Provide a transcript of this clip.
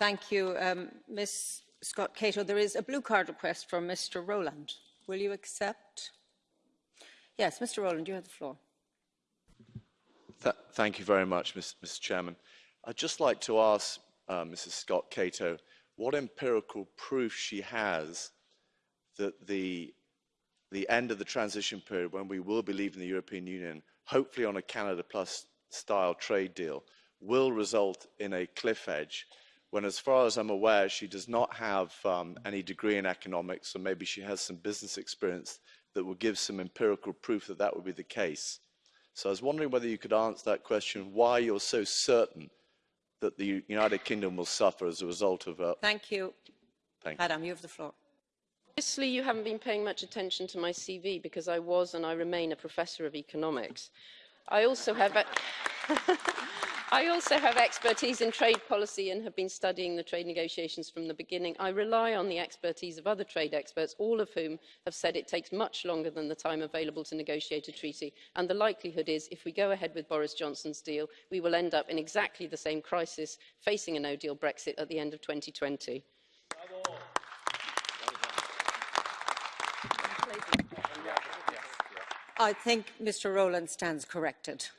Thank you, um, Ms Scott Cato. There is a blue card request from Mr Rowland. Will you accept? Yes, Mr Rowland, you have the floor. Th thank you very much, Mr Chairman. I'd just like to ask uh, Mrs Scott Cato what empirical proof she has that the, the end of the transition period when we will be leaving the European Union, hopefully on a Canada Plus style trade deal, will result in a cliff edge when as far as I'm aware, she does not have um, any degree in economics, or maybe she has some business experience that will give some empirical proof that that would be the case. So I was wondering whether you could answer that question, why you're so certain that the United Kingdom will suffer as a result of... Uh... Thank you. Thank you. Madam, you have the floor. Obviously, you haven't been paying much attention to my CV because I was and I remain a professor of economics. I also have... A I also have expertise in trade policy and have been studying the trade negotiations from the beginning. I rely on the expertise of other trade experts, all of whom have said it takes much longer than the time available to negotiate a treaty. And the likelihood is, if we go ahead with Boris Johnson's deal, we will end up in exactly the same crisis facing a no-deal Brexit at the end of 2020. I think Mr Rowland stands corrected.